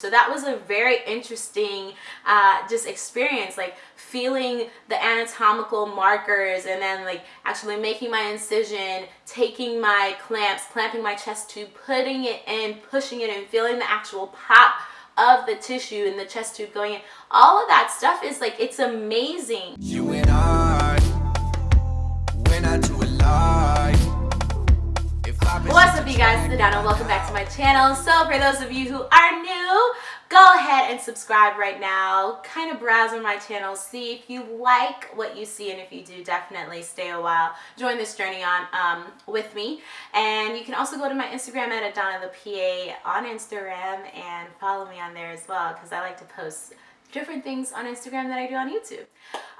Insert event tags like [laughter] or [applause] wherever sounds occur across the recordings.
So that was a very interesting uh, just experience, like feeling the anatomical markers and then like actually making my incision, taking my clamps, clamping my chest tube, putting it in, pushing it in, feeling the actual pop of the tissue and the chest tube going in. All of that stuff is like, it's amazing. What's up you guys, it's Adana. Welcome back to my channel. So for those of you who are new, go ahead and subscribe right now. Kind of browse on my channel, see if you like what you see and if you do, definitely stay a while. Join this journey on um, with me. And you can also go to my Instagram at Adana the PA on Instagram and follow me on there as well because I like to post different things on Instagram that I do on YouTube.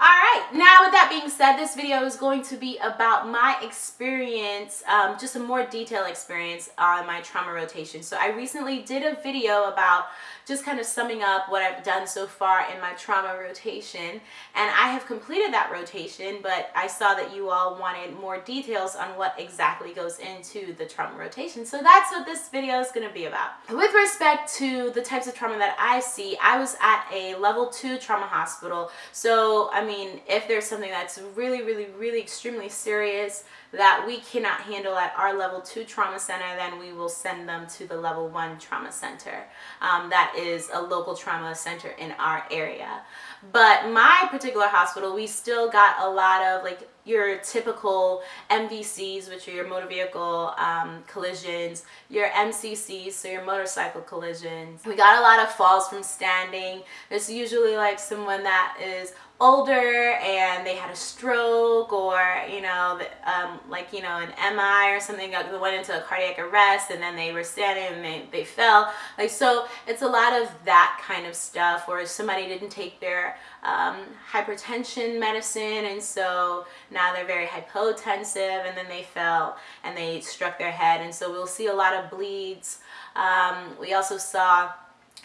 All right, now with that being said, this video is going to be about my experience, um, just a more detailed experience on my trauma rotation. So I recently did a video about just kind of summing up what I've done so far in my trauma rotation. And I have completed that rotation, but I saw that you all wanted more details on what exactly goes into the trauma rotation. So that's what this video is gonna be about. With respect to the types of trauma that I see, I was at a level two trauma hospital. So, I mean, if there's something that's really, really, really extremely serious, that we cannot handle at our level 2 trauma center, then we will send them to the level 1 trauma center. Um, that is a local trauma center in our area. But my particular hospital, we still got a lot of like your typical MVCs, which are your motor vehicle um, collisions, your MCCs, so your motorcycle collisions. We got a lot of falls from standing. There's usually like someone that is older and they had a stroke or you know um, like you know an MI or something that went into a cardiac arrest and then they were standing and they, they fell. Like so it's a lot of that kind of stuff or somebody didn't take their um, hypertension medicine and so now they're very hypotensive and then they fell and they struck their head. And so we'll see a lot of bleeds. Um, we also saw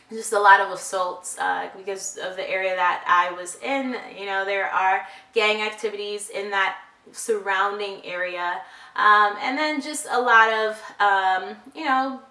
just a lot of assaults uh, because of the area that I was in. You know, there are gang activities in that surrounding area. Um, and then just a lot of, um, you know,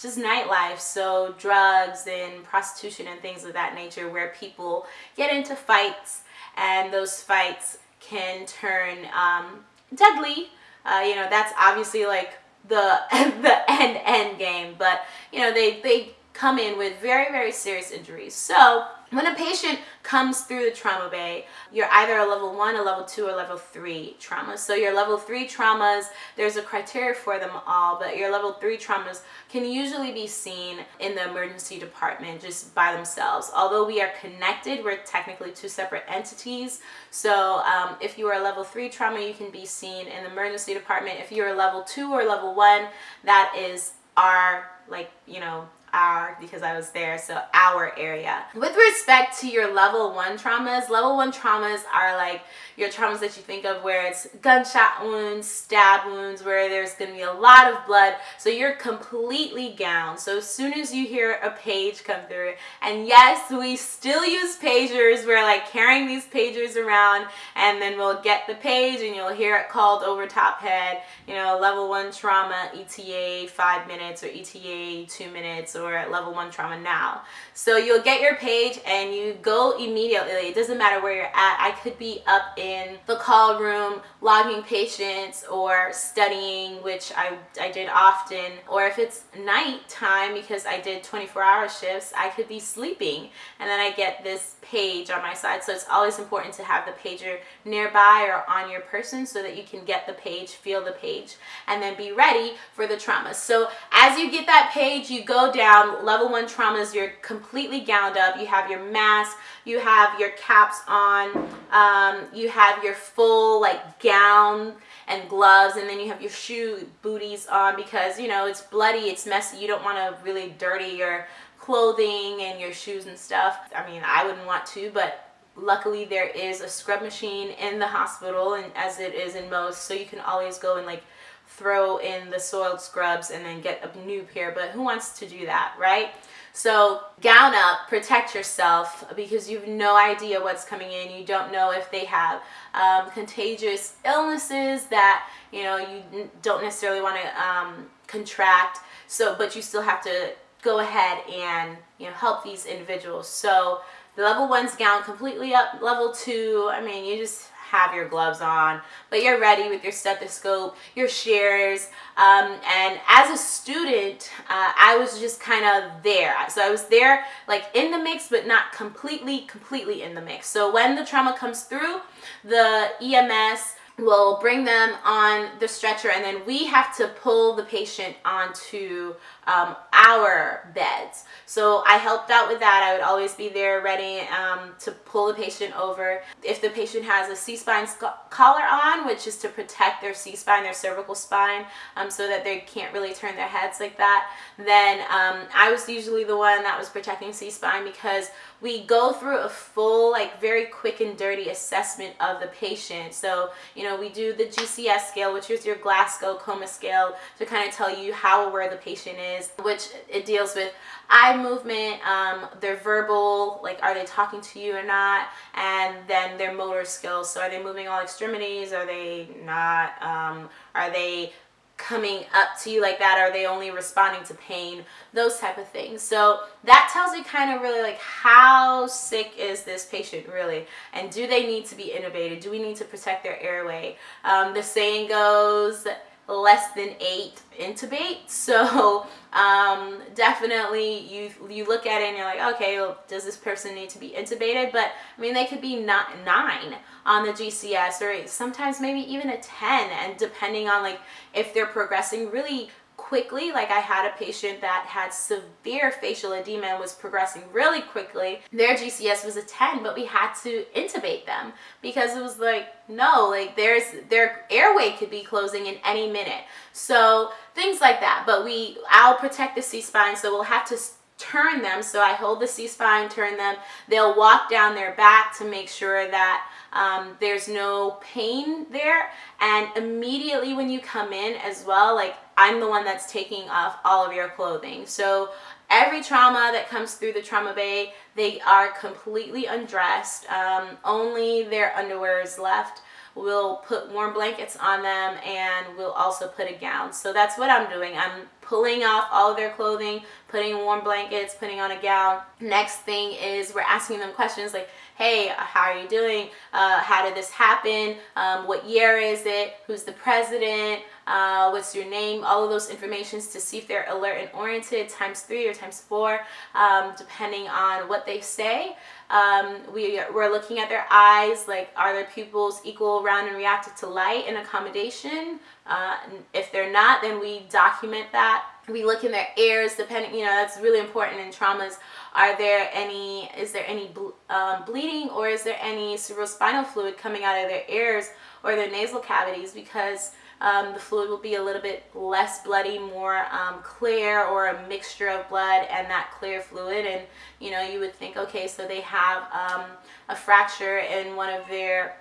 just nightlife. So drugs and prostitution and things of that nature where people get into fights and those fights can turn um, deadly. Uh, you know, that's obviously like the [laughs] the end end game but you know they they come in with very, very serious injuries. So when a patient comes through the trauma bay, you're either a level one, a level two, or level three trauma. So your level three traumas, there's a criteria for them all, but your level three traumas can usually be seen in the emergency department just by themselves. Although we are connected, we're technically two separate entities. So um, if you are a level three trauma, you can be seen in the emergency department. If you're a level two or level one, that is our like, you know, our because I was there so our area. With respect to your level one traumas level one traumas are like your traumas that you think of where it's gunshot wounds stab wounds where there's to be a lot of blood so you're completely gowned. So as soon as you hear a page come through and yes we still use pagers we're like carrying these pagers around and then we'll get the page and you'll hear it called over top head you know level one trauma ETA five minutes or ETA two minutes or at level one trauma now. So you'll get your page and you go immediately. It doesn't matter where you're at. I could be up in the call room logging patients or studying, which I, I did often. Or if it's night time because I did 24 hour shifts, I could be sleeping and then I get this page on my side. So it's always important to have the pager nearby or on your person so that you can get the page, feel the page, and then be ready for the trauma. So as you get that page, you go down down. Level one traumas, you're completely gowned up. You have your mask, you have your caps on, um, you have your full like gown and gloves, and then you have your shoe booties on because, you know, it's bloody, it's messy. You don't want to really dirty your clothing and your shoes and stuff. I mean, I wouldn't want to, but luckily there is a scrub machine in the hospital and as it is in most so you can always go and like throw in the soiled scrubs and then get a new pair but who wants to do that right so gown up protect yourself because you have no idea what's coming in you don't know if they have um, contagious illnesses that you know you don't necessarily want to um, contract so but you still have to go ahead and you know help these individuals. So the level one's gown completely up. Level two, I mean, you just have your gloves on, but you're ready with your stethoscope, your shears. Um, and as a student, uh, I was just kind of there. So I was there like in the mix, but not completely, completely in the mix. So when the trauma comes through, the EMS will bring them on the stretcher and then we have to pull the patient onto um, our beds. So I helped out with that. I would always be there ready um, to pull the patient over. If the patient has a C-spine collar on, which is to protect their C-spine, their cervical spine, um, so that they can't really turn their heads like that, then um, I was usually the one that was protecting C-spine because we go through a full, like very quick and dirty assessment of the patient. So, you know, we do the GCS scale, which is your Glasgow coma scale to kind of tell you how aware the patient is is, which it deals with eye movement, um, their verbal, like are they talking to you or not, and then their motor skills. So are they moving all extremities? Are they not? Um, are they coming up to you like that? Are they only responding to pain? Those type of things. So that tells you kind of really like how sick is this patient really? And do they need to be intubated? Do we need to protect their airway? Um, the saying goes less than eight intubate [laughs] so um, definitely you you look at it and you're like okay well, does this person need to be intubated? But I mean they could be not nine on the GCS or sometimes maybe even a 10 and depending on like if they're progressing really quickly. Like I had a patient that had severe facial edema and was progressing really quickly. Their GCS was a 10, but we had to intubate them because it was like, no, like there's their airway could be closing in any minute. So things like that. But we, I'll protect the C-spine, so we'll have to turn them. So I hold the C-spine, turn them. They'll walk down their back to make sure that um, there's no pain there. And immediately when you come in as well, like I'm the one that's taking off all of your clothing. So every trauma that comes through the trauma bay, they are completely undressed. Um, only their underwear is left. We'll put warm blankets on them and we'll also put a gown. So that's what I'm doing. I'm pulling off all of their clothing, putting warm blankets, putting on a gown. Next thing is we're asking them questions like, hey, how are you doing? Uh, how did this happen? Um, what year is it? Who's the president? Uh, what's your name? All of those informations to see if they're alert and oriented times three or times four, um, depending on what they say. Um, we, we're looking at their eyes, like are their pupils equal, round, and reactive to light and accommodation? Uh, if they're not, then we document that. We look in their ears, depending, you know, that's really important in traumas. Are there any, is there any um, bleeding or is there any cerebrospinal fluid coming out of their ears or their nasal cavities? Because um, the fluid will be a little bit less bloody, more um, clear or a mixture of blood and that clear fluid. And, you know, you would think, okay, so they have um, a fracture in one of their,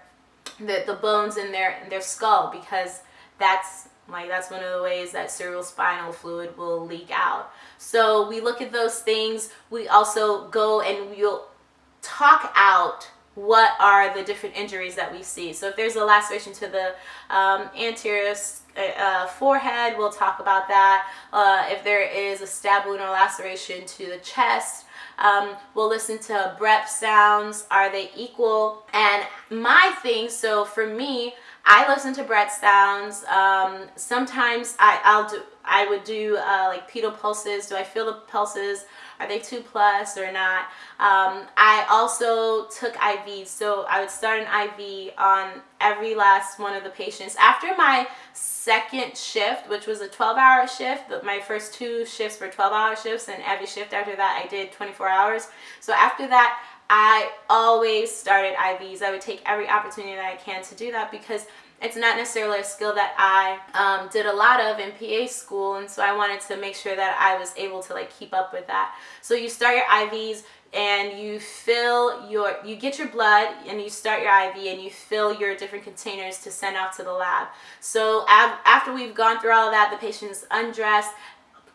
the, the bones in their, in their skull because that's like that's one of the ways that cerebrospinal fluid will leak out. So we look at those things. We also go and we'll talk out what are the different injuries that we see. So if there's a laceration to the um, anterior uh, forehead, we'll talk about that. Uh, if there is a stab wound or laceration to the chest, um, we'll listen to breath sounds. Are they equal? And my thing, so for me, I listen to breath sounds. Um, sometimes I, I'll do, I would do uh, like pedal pulses. Do I feel the pulses? Are they two plus or not? Um, I also took IVs. So I would start an IV on every last one of the patients. After my second shift, which was a 12 hour shift, but my first two shifts were 12 hour shifts and every shift after that I did 24 hours. So after that, I always started IVs. I would take every opportunity that I can to do that because it's not necessarily a skill that I um, did a lot of in PA school and so I wanted to make sure that I was able to like keep up with that. So you start your IVs and you fill your, you get your blood and you start your IV and you fill your different containers to send off to the lab. So after we've gone through all of that, the patient is undressed,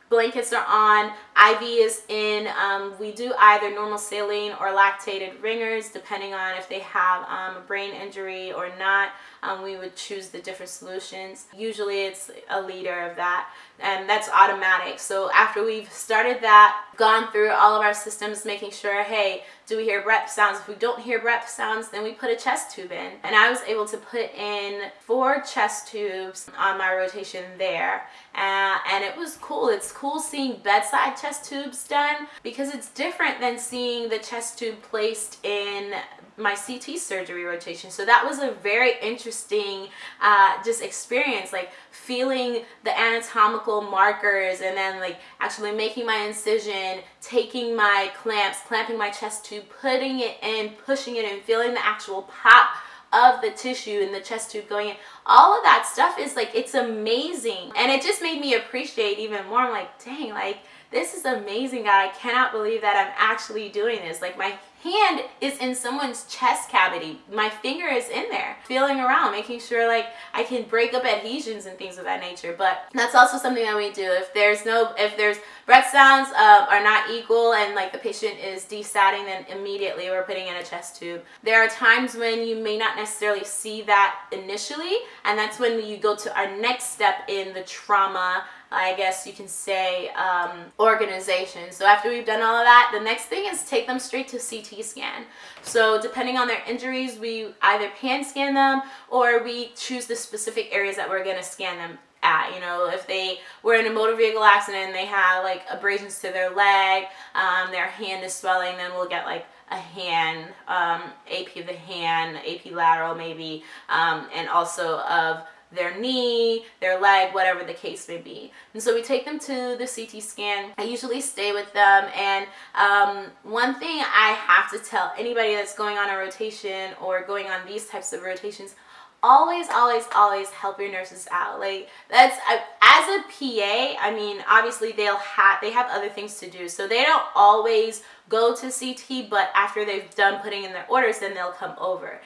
blankets are on, IV is in. Um, we do either normal saline or lactated ringers depending on if they have um, a brain injury or not. Um, we would choose the different solutions. Usually it's a liter of that and that's automatic. So after we've started that, gone through all of our systems, making sure, hey, do we hear breath sounds? If we don't hear breath sounds, then we put a chest tube in. And I was able to put in four chest tubes on my rotation there. Uh, and it was cool. It's cool seeing bedside chest tubes done because it's different than seeing the chest tube placed in my CT surgery rotation. So that was a very interesting uh, just experience, like feeling the anatomical markers and then like actually making my incision, taking my clamps, clamping my chest tube, putting it in, pushing it in, feeling the actual pop of the tissue and the chest tube going in. All of that stuff is like it's amazing. And it just made me appreciate even more. I'm like dang like this is amazing god. I cannot believe that i'm actually doing this. Like my hand is in someone's chest cavity. My finger is in there, feeling around, making sure like I can break up adhesions and things of that nature. But that's also something that we do. If there's no, if there's breath sounds uh, are not equal and like the patient is desatting, then immediately we're putting in a chest tube. There are times when you may not necessarily see that initially, and that's when you go to our next step in the trauma I guess you can say, um, organization. So after we've done all of that, the next thing is take them straight to CT scan. So depending on their injuries, we either pan scan them or we choose the specific areas that we're going to scan them at you know if they were in a motor vehicle accident and they have like abrasions to their leg um, their hand is swelling then we'll get like a hand um, AP of the hand AP lateral maybe um, and also of their knee, their leg, whatever the case may be. And so we take them to the CT scan. I usually stay with them. And um, one thing I have to tell anybody that's going on a rotation or going on these types of rotations, always always always help your nurses out like that's as a pa i mean obviously they'll have they have other things to do so they don't always go to ct but after they've done putting in their orders then they'll come over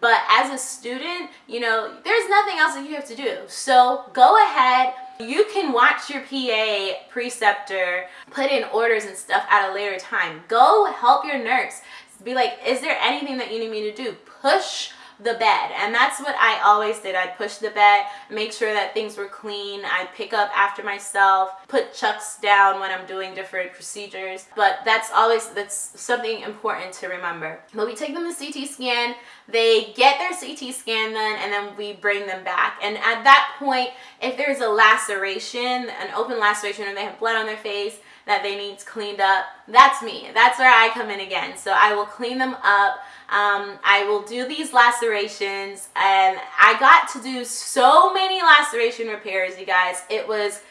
but as a student, you know, there's nothing else that you have to do. So go ahead. You can watch your PA preceptor put in orders and stuff at a later time. Go help your nurse. Be like, is there anything that you need me to do? Push the bed. And that's what I always did. I'd push the bed make sure that things were clean. I'd pick up after myself put chucks down when I'm doing different procedures. But that's always that's something important to remember. But we take them to CT scan they get their CT scan then and then we bring them back. And at that point if there's a laceration an open laceration or they have blood on their face that they need cleaned up that's me. That's where I come in again. So I will clean them up. Um, I will do these lacerations. And I got to do so many laceration repairs, you guys. It was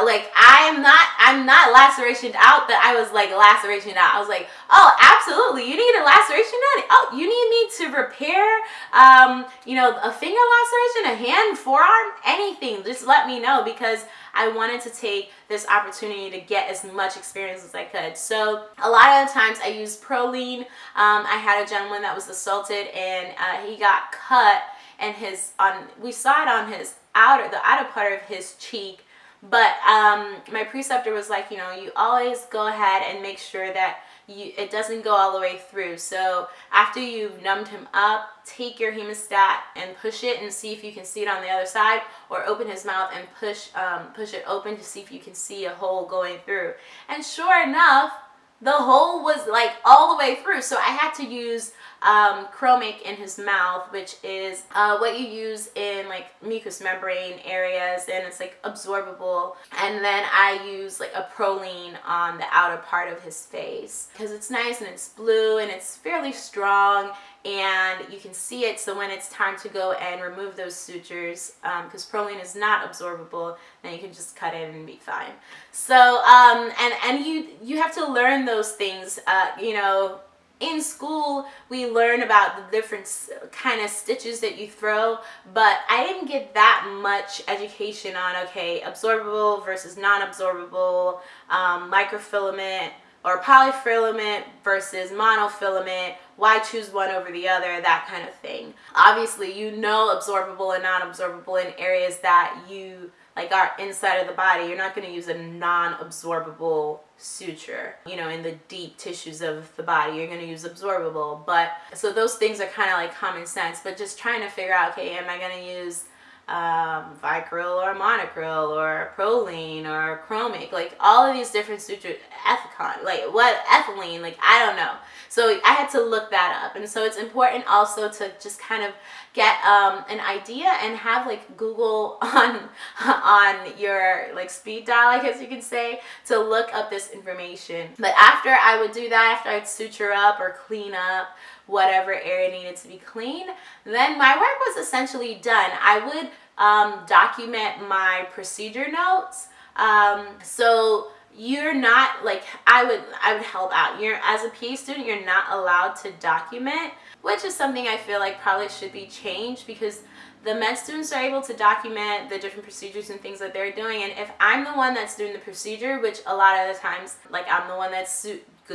like I am not I'm not lacerationed out that I was like laceration out. I was like, oh absolutely, you need a laceration done? Oh, you need me to repair um, you know, a finger laceration, a hand, forearm, anything. Just let me know because I wanted to take this opportunity to get as much experience as I could. So a lot of the times I use Prolene. Um, I had a gentleman that was assaulted and uh, he got cut and his on we saw it on his outer the outer part of his cheek but um, my preceptor was like, you know, you always go ahead and make sure that you, it doesn't go all the way through. So after you've numbed him up, take your hemostat and push it and see if you can see it on the other side or open his mouth and push, um, push it open to see if you can see a hole going through. And sure enough, the hole was like all the way through. So I had to use um, Chromic in his mouth, which is uh, what you use in like mucous membrane areas and it's like absorbable. And then I use like a Prolene on the outer part of his face because it's nice and it's blue and it's fairly strong and you can see it so when it's time to go and remove those sutures because um, Prolene is not absorbable then you can just cut it and be fine so um, and and you you have to learn those things uh, you know in school we learn about the different kind of stitches that you throw but I didn't get that much education on okay absorbable versus non-absorbable um, microfilament or polyfilament versus monofilament why choose one over the other that kind of thing. Obviously you know absorbable and non-absorbable in areas that you like are inside of the body. You're not going to use a non-absorbable suture you know in the deep tissues of the body you're going to use absorbable but so those things are kind of like common sense but just trying to figure out okay am i going to use um, Vicryl or Monocryl or Prolene or Chromic, like all of these different sutures, Ethicon, like what, Ethilon, like I don't know. So I had to look that up. And so it's important also to just kind of get um, an idea and have like Google [laughs] on, on your like speed dial, I guess you could say, to look up this information. But after I would do that, after I'd suture up or clean up, whatever area needed to be clean, then my work was essentially done. I would um, document my procedure notes. Um, so you're not like I would I would help out. You're as a PA student, you're not allowed to document, which is something I feel like probably should be changed because the med students are able to document the different procedures and things that they're doing and if I'm the one that's doing the procedure which a lot of the times like I'm the one that's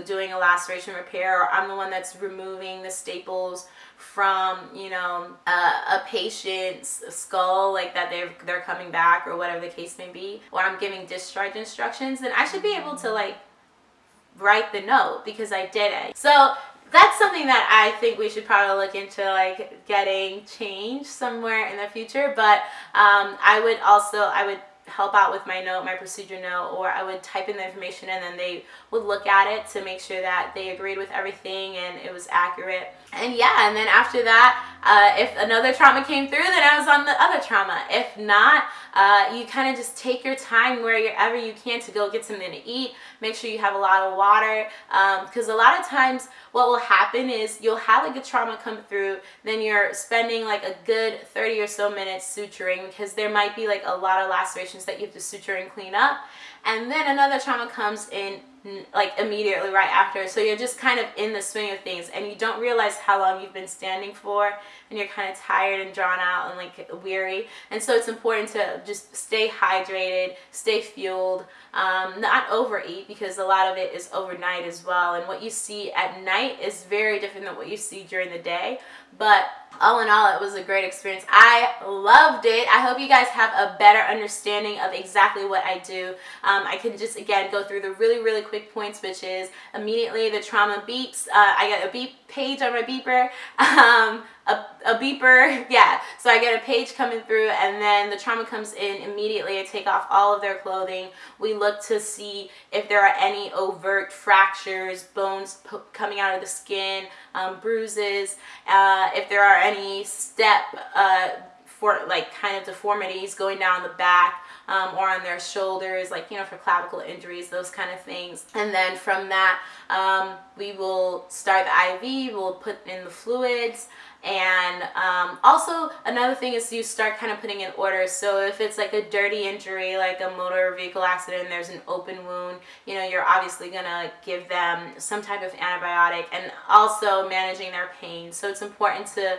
doing a laceration repair or I'm the one that's removing the staples from you know a patient's skull like that they're they're coming back or whatever the case may be or I'm giving discharge instructions then I should be able to like write the note because I did it. So that's something that I think we should probably look into like getting changed somewhere in the future but um, I would also I would help out with my note, my procedure note, or I would type in the information and then they would look at it to make sure that they agreed with everything and it was accurate. And yeah, and then after that, uh, if another trauma came through, then I was on the other trauma. If not, uh, you kind of just take your time wherever you can to go get something to eat. Make sure you have a lot of water because um, a lot of times what will happen is you'll have like a trauma come through, then you're spending like a good 30 or so minutes suturing because there might be like a lot of lacerations that you have to suture and clean up. And then another trauma comes in like immediately right after. So you're just kind of in the swing of things and you don't realize how long you've been standing for and you're kind of tired and drawn out and like weary. And so it's important to just stay hydrated stay fueled um, not overeat because a lot of it is overnight as well. And what you see at night is very different than what you see during the day but all in all it was a great experience. I loved it. I hope you guys have a better understanding of exactly what i do. Um, i can just again go through the really really quick points which is immediately the trauma beeps uh, i got a beep page on my beeper. [laughs] Um, a, a beeper [laughs] yeah. So i get a page coming through and then the trauma comes in immediately. I take off all of their clothing. We look to see if there are any overt fractures bones coming out of the skin um, bruises uh, if there are any step uh, for like kind of deformities going down the back um, or on their shoulders, like, you know, for clavicle injuries, those kind of things. And then from that, um, we will start the IV, we'll put in the fluids, and um, also another thing is you start kind of putting in orders so if it's like a dirty injury like a motor vehicle accident there's an open wound you know you're obviously gonna give them some type of antibiotic and also managing their pain so it's important to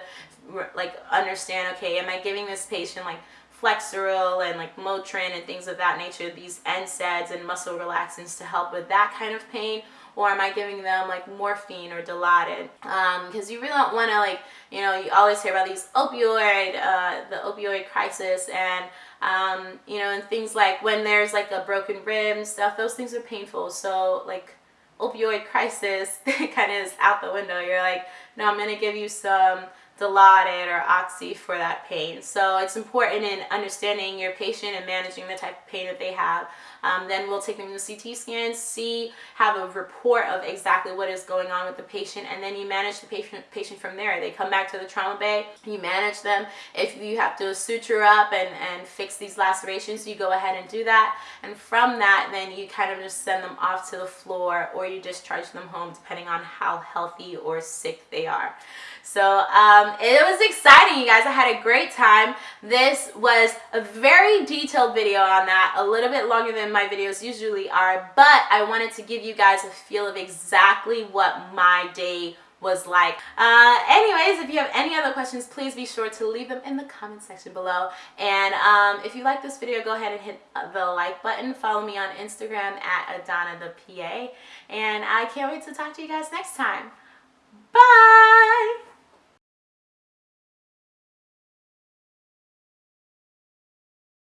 like understand okay am I giving this patient like Flexeril and like Motrin and things of that nature, these NSAIDs and muscle relaxants to help with that kind of pain or am I giving them like morphine or Dilaudid? Because um, you really don't want to like, you know, you always hear about these opioid, uh, the opioid crisis and, um, you know, and things like when there's like a broken rib stuff, those things are painful. So like opioid crisis [laughs] kind of is out the window. You're like, no, I'm going to give you some Dilaudid or Oxy for that pain. So it's important in understanding your patient and managing the type of pain that they have. Um, then we'll take them to the CT scans, see, have a report of exactly what is going on with the patient, and then you manage the patient, patient from there. They come back to the trauma bay, you manage them. If you have to suture up and, and fix these lacerations, you go ahead and do that. And from that, then you kind of just send them off to the floor or you discharge them home depending on how healthy or sick they are. So um, it was exciting, you guys. I had a great time. This was a very detailed video on that, a little bit longer than my videos usually are, but I wanted to give you guys a feel of exactly what my day was like. Uh, anyways, if you have any other questions, please be sure to leave them in the comment section below. And um, if you like this video, go ahead and hit the like button. Follow me on Instagram at Adana the PA. And I can't wait to talk to you guys next time. Bye!